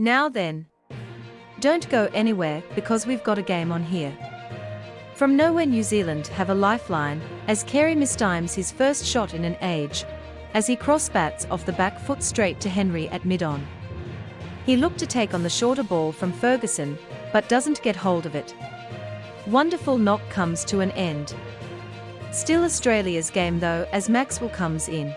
Now then. Don't go anywhere because we've got a game on here. From nowhere New Zealand have a lifeline, as Carey mistimes his first shot in an age, as he cross-bats off the back foot straight to Henry at mid-on. He looked to take on the shorter ball from Ferguson, but doesn't get hold of it. Wonderful knock comes to an end. Still Australia's game though as Maxwell comes in.